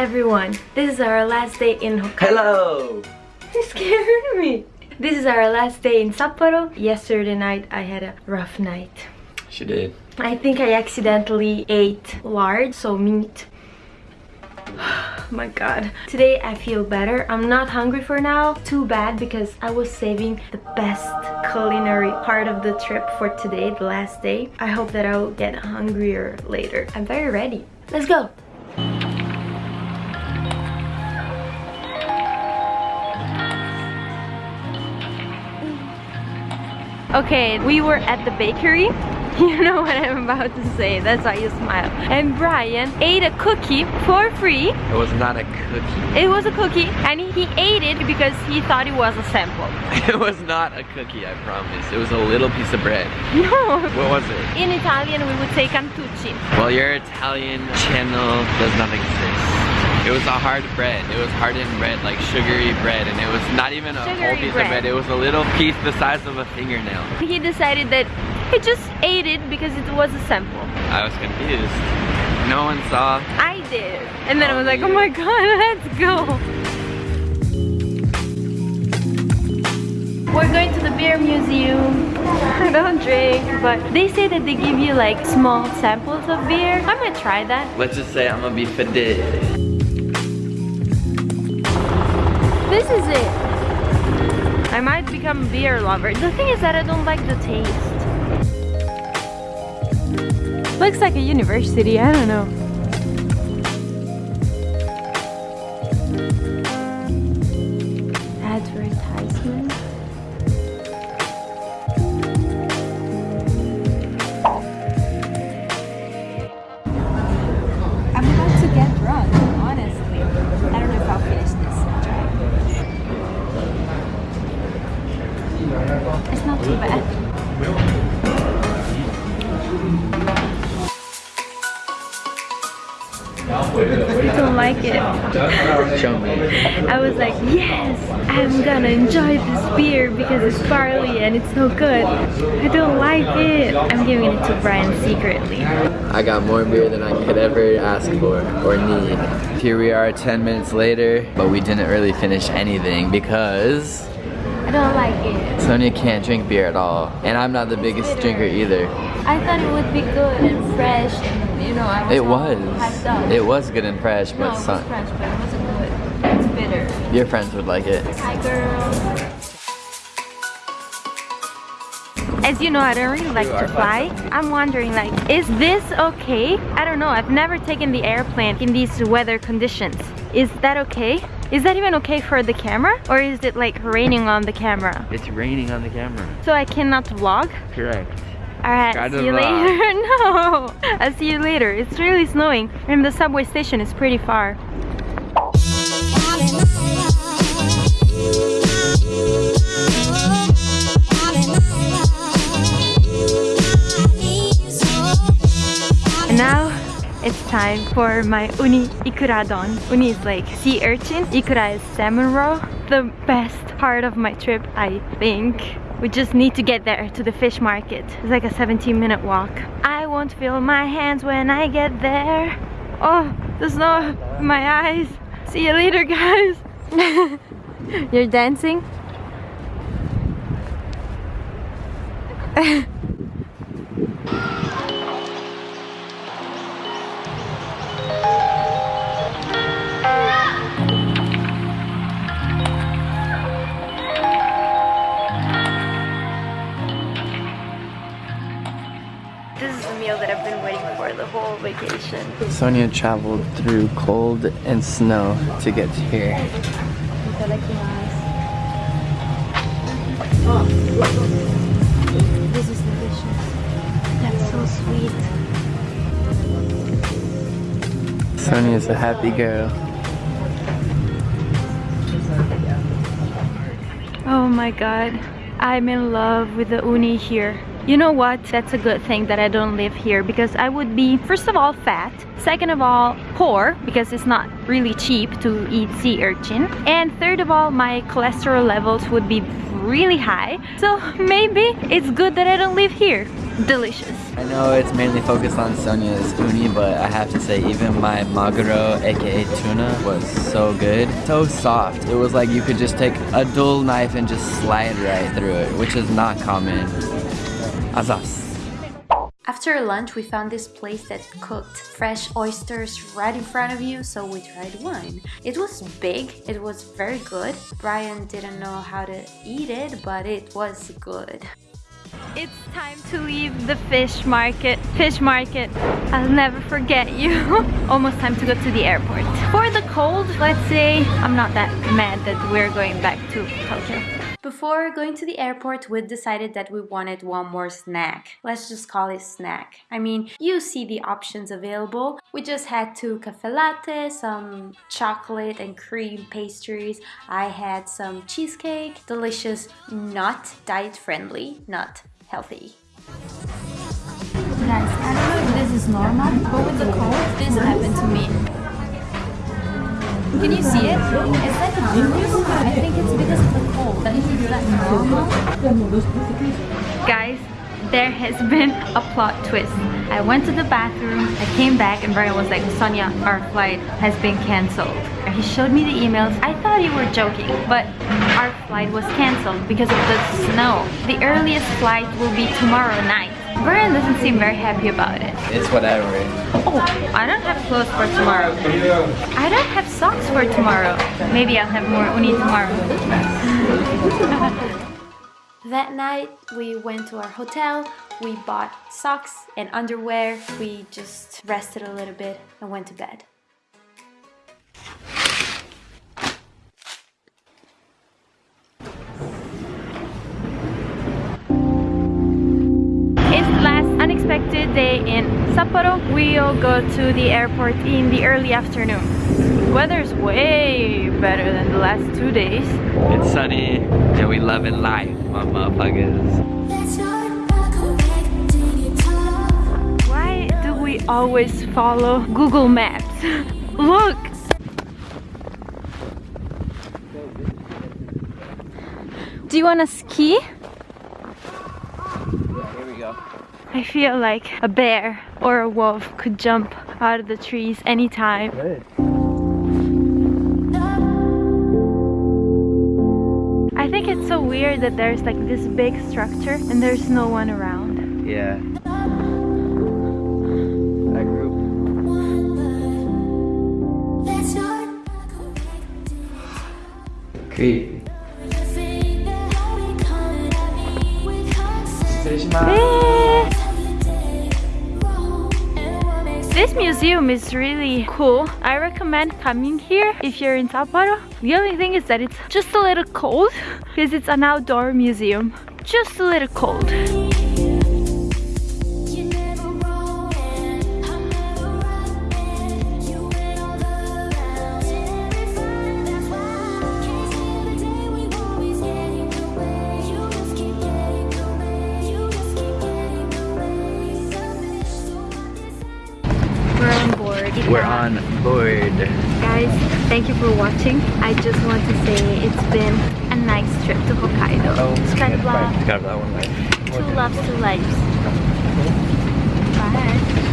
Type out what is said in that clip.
everyone! This is our last day in Hokkaido. Hello! You scared me! This is our last day in Sapporo. Yesterday night I had a rough night. She did. I think I accidentally ate lard, so meat. my god. Today I feel better. I'm not hungry for now. Too bad because I was saving the best culinary part of the trip for today, the last day. I hope that I'll get hungrier later. I'm very ready. Let's go! Okay, we were at the bakery. You know what I'm about to say, that's why you smile. And Brian ate a cookie for free. It was not a cookie. It was a cookie and he ate it because he thought it was a sample. It was not a cookie, I promise. It was a little piece of bread. No. What was it? In Italian we would say cantucci. Well, your Italian channel does not exist. It was a hard bread. It was hardened bread, like sugary bread, and it was not even a Sugary whole piece bread. of bread. It was a little piece the size of a fingernail. He decided that he just ate it because it was a sample. I was confused. No one saw. I did. And then I was like, oh my god, let's go. We're going to the beer museum. I don't drink, but they say that they give you like small samples of beer. I might try that. Let's just say I'm gonna be faded. This is it. I might become a beer lover. The thing is that I don't like the taste. Looks like a university, I don't know. Advertisement. It's not too bad. I don't like it. Show me. I was like, yes, I'm gonna enjoy this beer because it's barley and it's so good. I don't like it. I'm giving it to Brian secretly. I got more beer than I could ever ask for or need. Here we are 10 minutes later, but we didn't really finish anything because I don't like it. Sonia can't drink beer at all. And I'm not the biggest drinker either. I thought it would be good and fresh and you know, I was It was. It was good and fresh, no, but it was fresh, but it wasn't good. It's bitter. your friends would like it. Hi, girl. As you know, I don't really like to fly. I'm wondering, like, is this okay? I don't know. I've never taken the airplane in these weather conditions. Is that okay? Is that even okay for the camera? Or is it like raining on the camera? It's raining on the camera. So I cannot vlog? Correct. Alright, see you later. no! I'll see you later. It's really snowing and the subway station is pretty far. It's time for my uni ikuradon. Uni is like sea urchin. Ikura is salmon roe. The best part of my trip, I think. We just need to get there to the fish market. It's like a 17 minute walk. I won't feel my hands when I get there. Oh, the snow in my eyes. See you later, guys. You're dancing? the whole vacation. Sonia traveled through cold and snow to get here. This is delicious. That's so sweet. Sonia's a happy girl. Oh my god. I'm in love with the uni here. You know what? That's a good thing that I don't live here because I would be, first of all, fat. Second of all, poor because it's not really cheap to eat sea urchin. And third of all, my cholesterol levels would be really high. So maybe it's good that I don't live here. Delicious. I know it's mainly focused on Sonia's uni, but I have to say even my maguro, aka tuna, was so good. So soft. It was like you could just take a dull knife and just slide right through it, which is not common. Azas. After lunch, we found this place that cooked fresh oysters right in front of you, so we tried one. It was big, it was very good. Brian didn't know how to eat it, but it was good. It's time to leave the fish market. Fish market. I'll never forget you. Almost time to go to the airport. For the cold, let's say I'm not that mad that we're going back to Tokyo. Before going to the airport, we decided that we wanted one more snack. Let's just call it snack. I mean, you see the options available. We just had two cafe latte, some chocolate and cream pastries. I had some cheesecake, delicious, not diet friendly, not healthy. Guys, I don't know if this is normal, but with the cold, this happened to me. Can you see it? It's like a bruise. I think it's Guys, there has been a plot twist. I went to the bathroom, I came back and Brian was like, Sonia, our flight has been cancelled. He showed me the emails. I thought you were joking, but our flight was cancelled because of the snow. The earliest flight will be tomorrow night. Brian doesn't seem very happy about it. It's whatever. Oh, I don't have clothes for tomorrow. I don't have socks for tomorrow. Maybe I'll have more uni tomorrow. That night, we went to our hotel, we bought socks and underwear, we just rested a little bit and went to bed. Unexpected day in Sapporo. We'll go to the airport in the early afternoon. Weather's way better than the last two days. It's sunny and we love loving life, my motherfuckers. Why do we always follow Google Maps? Look! Do you wanna ski? Here we go. I feel like a bear or a wolf could jump out of the trees anytime. Good. I think it's so weird that there's like this big structure and there's no one around. Yeah. That group. Creepy. Eh. This museum is really cool. I recommend coming here if you're in Sapporo. The only thing is that it's just a little cold because it's an outdoor museum. Just a little cold. We're on board. Guys, thank you for watching. I just want to say it's been a nice trip to Hokkaido. Oh, Skyblock, Got that one right. two loves, two lives. Bye.